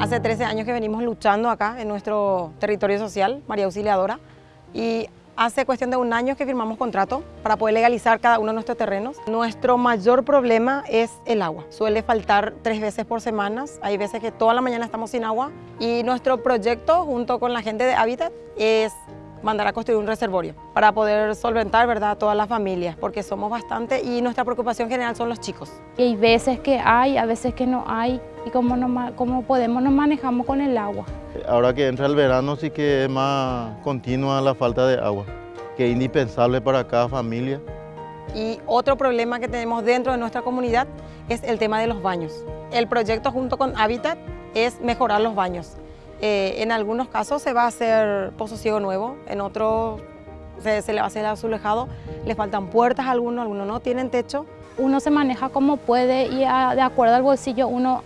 Hace 13 años que venimos luchando acá en nuestro territorio social, María Auxiliadora, y hace cuestión de un año que firmamos contrato para poder legalizar cada uno de nuestros terrenos. Nuestro mayor problema es el agua. Suele faltar tres veces por semana, hay veces que toda la mañana estamos sin agua y nuestro proyecto junto con la gente de Habitat es mandar a construir un reservorio para poder solventar ¿verdad? a todas las familias, porque somos bastante y nuestra preocupación general son los chicos. Y hay veces que hay, a veces que no hay, y cómo, nos, cómo podemos nos manejamos con el agua. Ahora que entra el verano sí que es más continua la falta de agua, que es indispensable para cada familia. Y otro problema que tenemos dentro de nuestra comunidad es el tema de los baños. El proyecto junto con Habitat es mejorar los baños. Eh, en algunos casos se va a hacer pozo ciego nuevo, en otros se, le va a hacer azulejado, le faltan puertas a algunos, algunos no tienen techo. Uno se maneja como puede y de acuerdo al bolsillo uno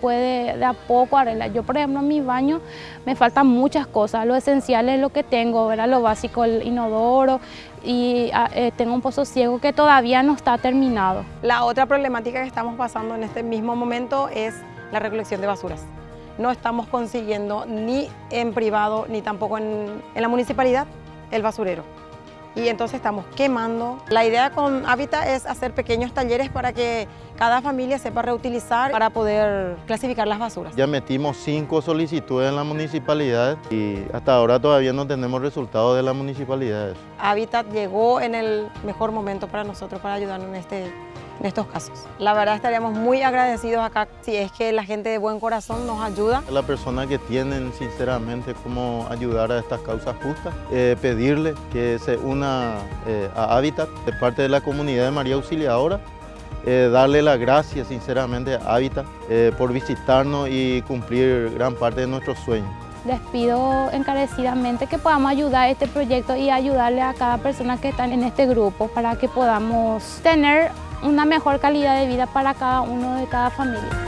puede de a poco arreglar. Yo, por ejemplo, en mi baño me faltan muchas cosas. Lo esencial es lo que tengo, ¿verdad? lo básico, el inodoro y ah, eh, tengo un pozo ciego que todavía no está terminado. La otra problemática que estamos pasando en este mismo momento es la recolección de basuras no estamos consiguiendo ni en privado ni tampoco en, la municipalidad el basurero. Y entonces estamos quemando. La idea con Hábitat es hacer pequeños talleres para que cada familia sepa reutilizar para poder clasificar las basuras. Ya metimos cinco solicitudes en la municipalidad y hasta ahora todavía no tenemos resultados de la municipalidad. Habitat llegó en el mejor momento para nosotros para ayudarnos en este en estos casos. La verdad estaríamos muy agradecidos acá si es que la gente de buen corazón nos ayuda. La persona que tienen sinceramente cómo ayudar a estas causas justas, eh, pedirle que se una eh, a Habitat de parte de la comunidad de María Auxiliadora, eh, darle las gracias sinceramente a Habitat por visitarnos y cumplir gran parte de nuestros sueños. Les pido encarecidamente que podamos ayudar a este proyecto y ayudarle a cada persona que está en este grupo para que podamos tener una mejor calidad de vida para cada uno de cada familia.